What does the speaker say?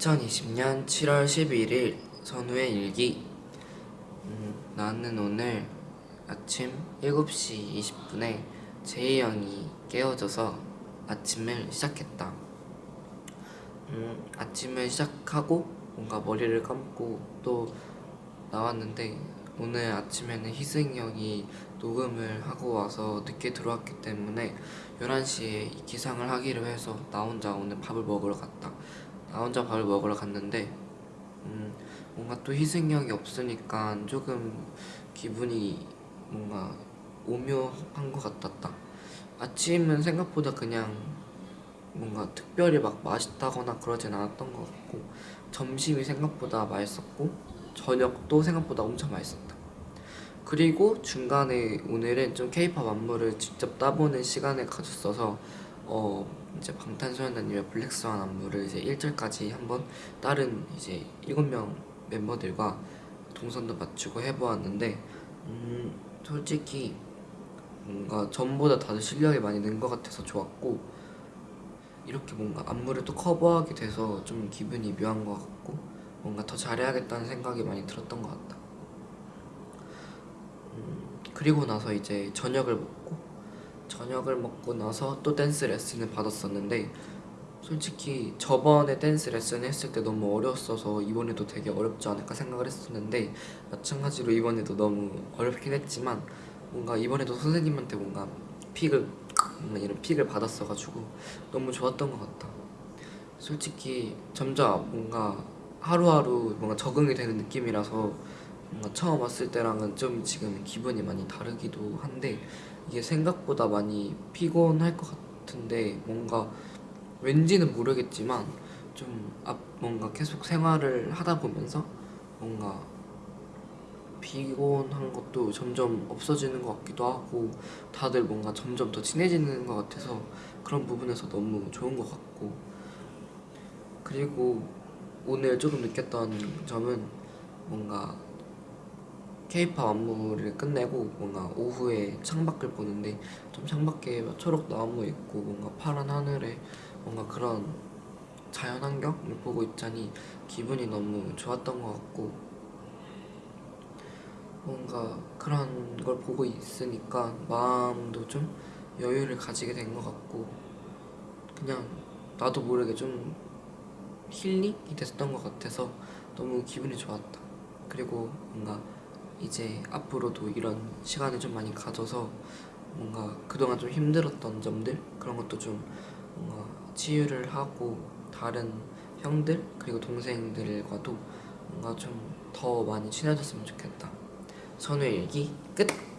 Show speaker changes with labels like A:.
A: 2020년 7월 11일 선우의 일기. 음, 나는 오늘 아침 7시 20분에 제이 형이 깨워줘서 아침을 시작했다. 음, 아침을 시작하고 뭔가 머리를 감고 또 나왔는데 오늘 아침에는 희승이 형이 녹음을 하고 와서 늦게 들어왔기 때문에 11시에 기상을 하기로 해서 나 혼자 오늘 밥을 먹으러 갔다 나 혼자 밥을 먹으러 갔는데 음, 뭔가 또 형이 없으니까 조금 기분이 뭔가 오묘한 것 같았다. 아침은 생각보다 그냥 뭔가 특별히 막 맛있다거나 그러진 않았던 것 같고 점심이 생각보다 맛있었고 저녁도 생각보다 엄청 맛있었다. 그리고 중간에 오늘은 좀 케이팝 안무를 직접 따보는 시간을 가졌어서 어 이제 방탄소년단님의 블랙스완 안무를 이제 1절까지 한번 다른 이제 7명 멤버들과 동선도 맞추고 해보았는데 음 솔직히 뭔가 전보다 다들 실력이 많이 는 것 같아서 좋았고 이렇게 뭔가 안무를 또 커버하게 돼서 좀 기분이 묘한 것 같고 뭔가 더 잘해야겠다는 생각이 많이 들었던 것 같다. 음, 그리고 나서 이제 저녁을 먹고 저녁을 먹고 나서 또 댄스 레슨을 받았었는데 솔직히 저번에 댄스 레슨 했을 때 너무 어려웠어서 이번에도 되게 어렵지 않을까 생각을 했었는데 마찬가지로 이번에도 너무 어렵긴 했지만 뭔가 이번에도 선생님한테 뭔가 pick을 뭔가 이런 pick을 받았어가지고 너무 좋았던 것 같다 솔직히 점점 뭔가 하루하루 뭔가 적응이 되는 느낌이라서 뭔가 처음 왔을 때랑은 좀 지금 기분이 많이 다르기도 한데 이게 생각보다 많이 피곤할 것 같은데 뭔가 왠지는 모르겠지만 좀 앞 뭔가 계속 생활을 하다 보면서 뭔가 피곤한 것도 점점 없어지는 것 같기도 하고 다들 뭔가 점점 더 친해지는 것 같아서 그런 부분에서 너무 좋은 것 같고. 그리고 오늘 조금 느꼈던 점은 뭔가 케이팝 안무를 끝내고 뭔가 오후에 창밖을 보는데 좀 창밖에 막 초록 나무 있고 뭔가 파란 하늘에 뭔가 그런 자연 환경을 보고 있자니 기분이 너무 좋았던 것 같고 뭔가 그런 걸 보고 있으니까 마음도 좀 여유를 가지게 된 것 같고 그냥 나도 모르게 좀 힐링이 됐던 것 같아서 너무 기분이 좋았다. 그리고 뭔가 이제 앞으로도 이런 시간을 좀 많이 가져서 뭔가 그동안 좀 힘들었던 점들 그런 것도 좀 뭔가 치유를 하고 다른 형들 그리고 동생들과도 뭔가 좀 더 많이 친해졌으면 좋겠다 선우의 일기 끝!